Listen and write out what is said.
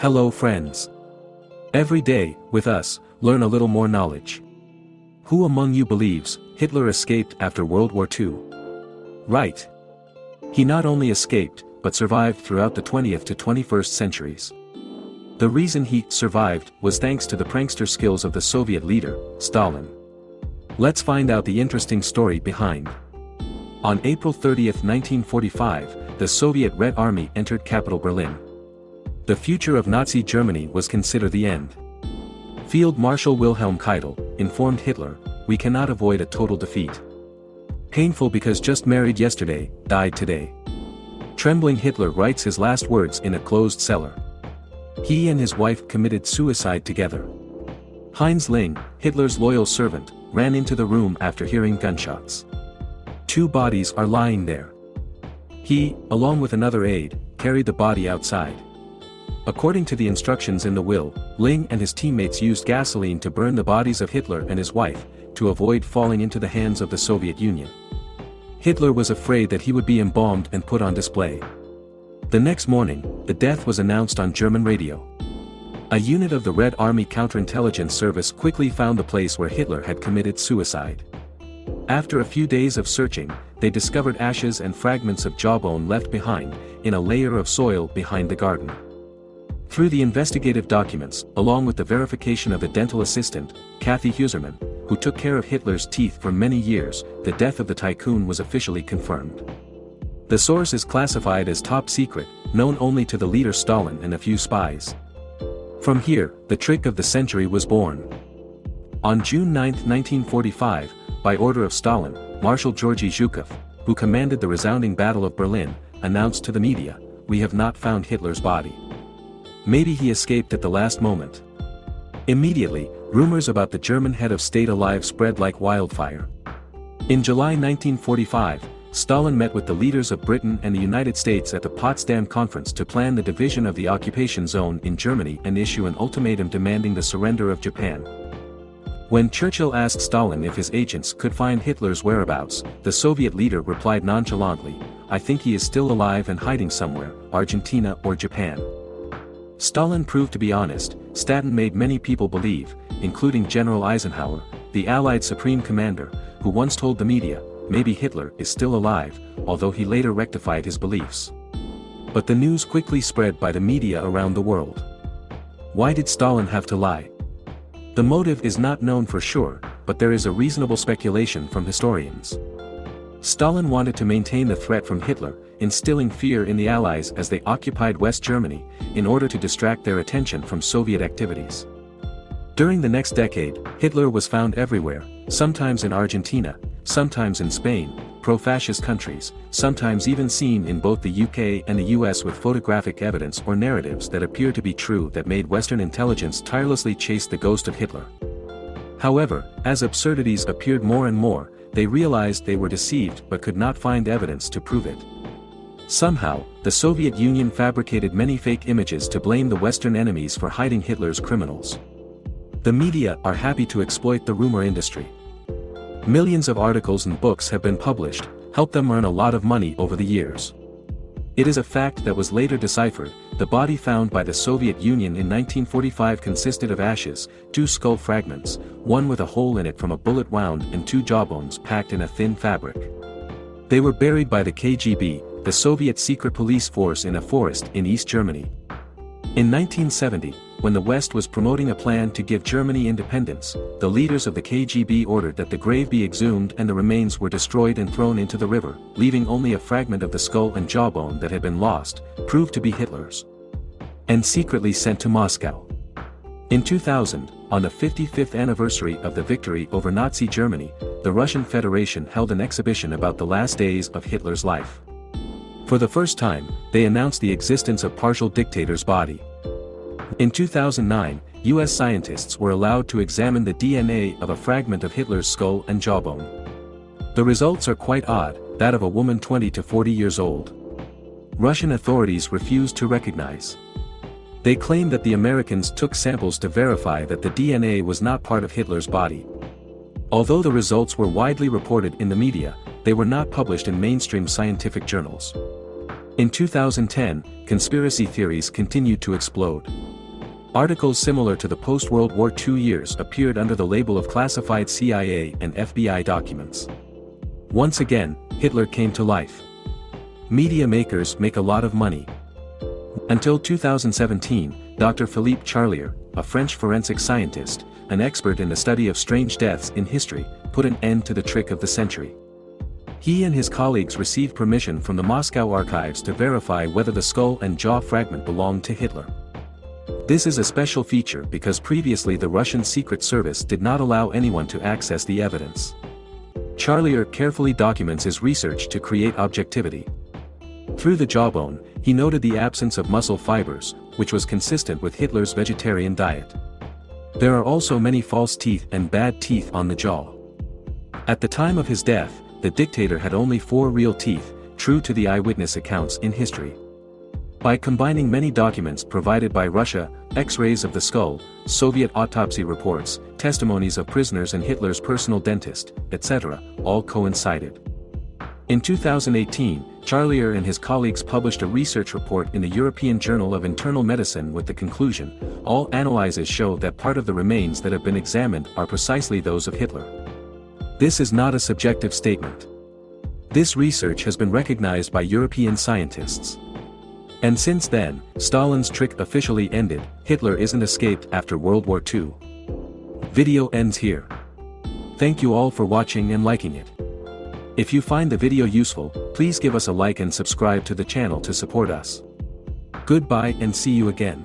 Hello friends. Every day, with us, learn a little more knowledge. Who among you believes, Hitler escaped after World War II? Right. He not only escaped, but survived throughout the 20th to 21st centuries. The reason he survived was thanks to the prankster skills of the Soviet leader, Stalin. Let's find out the interesting story behind. On April 30, 1945, the Soviet Red Army entered capital Berlin. The future of Nazi Germany was considered the end. Field Marshal Wilhelm Keitel informed Hitler, we cannot avoid a total defeat. Painful because just married yesterday, died today. Trembling Hitler writes his last words in a closed cellar. He and his wife committed suicide together. Heinz Ling, Hitler's loyal servant, ran into the room after hearing gunshots. Two bodies are lying there. He, along with another aide, carried the body outside. According to the instructions in the will, Ling and his teammates used gasoline to burn the bodies of Hitler and his wife, to avoid falling into the hands of the Soviet Union. Hitler was afraid that he would be embalmed and put on display. The next morning, the death was announced on German radio. A unit of the Red Army counterintelligence service quickly found the place where Hitler had committed suicide. After a few days of searching, they discovered ashes and fragments of jawbone left behind, in a layer of soil behind the garden. Through the investigative documents, along with the verification of a dental assistant, Käthe Heusermann, who took care of Hitler's teeth for many years, the death of the tycoon was officially confirmed. The source is classified as top secret, known only to the leader Stalin and a few spies. From here, the trick of the century was born. On June 9, 1945, by order of Stalin, Marshal Georgy Zhukov, who commanded the resounding Battle of Berlin, announced to the media, we have not found Hitler's body. Maybe he escaped at the last moment. Immediately, rumors about the German head of state alive spread like wildfire. In July 1945, Stalin met with the leaders of Britain and the United States at the Potsdam Conference to plan the division of the occupation zone in Germany and issue an ultimatum demanding the surrender of Japan. When Churchill asked Stalin if his agents could find Hitler's whereabouts, the Soviet leader replied nonchalantly, I think he is still alive and hiding somewhere, Argentina or Japan. Stalin proved to be honest, Staten made many people believe, including General Eisenhower, the Allied Supreme Commander, who once told the media, maybe Hitler is still alive, although he later rectified his beliefs. But the news quickly spread by the media around the world. Why did Stalin have to lie? The motive is not known for sure, but there is a reasonable speculation from historians. Stalin wanted to maintain the threat from Hitler, instilling fear in the Allies as they occupied West Germany, in order to distract their attention from Soviet activities. During the next decade, Hitler was found everywhere, sometimes in Argentina, sometimes in Spain, pro-fascist countries, sometimes even seen in both the UK and the US with photographic evidence or narratives that appear to be true that made Western intelligence tirelessly chase the ghost of Hitler. However, as absurdities appeared more and more, they realized they were deceived but could not find evidence to prove it. Somehow, the Soviet Union fabricated many fake images to blame the Western enemies for hiding Hitler's criminals. The media are happy to exploit the rumor industry. Millions of articles and books have been published, help them earn a lot of money over the years. It is a fact that was later deciphered, the body found by the Soviet Union in 1945 consisted of ashes, two skull fragments, one with a hole in it from a bullet wound and two jawbones packed in a thin fabric. They were buried by the KGB, the Soviet secret police force in a forest in East Germany. In 1970, when the West was promoting a plan to give Germany independence, the leaders of the KGB ordered that the grave be exhumed and the remains were destroyed and thrown into the river, leaving only a fragment of the skull and jawbone that had been lost, proved to be Hitler's. And secretly sent to Moscow. In 2000, on the 55th anniversary of the victory over Nazi Germany, the Russian Federation held an exhibition about the last days of Hitler's life. For the first time, they announced the existence of partial dictator's body. In 2009, US scientists were allowed to examine the DNA of a fragment of Hitler's skull and jawbone. The results are quite odd, that of a woman 20 to 40 years old. Russian authorities refused to recognize. They claim that the Americans took samples to verify that the DNA was not part of Hitler's body. Although the results were widely reported in the media, they were not published in mainstream scientific journals. In 2010, conspiracy theories continued to explode. Articles similar to the post-World War II years appeared under the label of classified CIA and FBI documents. Once again, Hitler came to life. Media makers make a lot of money. Until 2017, Dr. Philippe Charlier, a French forensic scientist, an expert in the study of strange deaths in history, put an end to the trick of the century. He and his colleagues received permission from the Moscow archives to verify whether the skull and jaw fragment belonged to Hitler. This is a special feature because previously the Russian Secret Service did not allow anyone to access the evidence. Charlier carefully documents his research to create objectivity. Through the jawbone, he noted the absence of muscle fibers, which was consistent with Hitler's vegetarian diet. There are also many false teeth and bad teeth on the jaw. At the time of his death, the dictator had only four real teeth, true to the eyewitness accounts in history. By combining many documents provided by Russia, X-rays of the skull, Soviet autopsy reports, testimonies of prisoners and Hitler's personal dentist, etc., all coincided. In 2018, Charlier and his colleagues published a research report in the European Journal of Internal Medicine with the conclusion, all analyses show that part of the remains that have been examined are precisely those of Hitler. This is not a subjective statement. This research has been recognized by European scientists. And since then, Stalin's trick officially ended, Hitler isn't escaped after World War II. Video ends here. Thank you all for watching and liking it. If you find the video useful, please give us a like and subscribe to the channel to support us. Goodbye and see you again.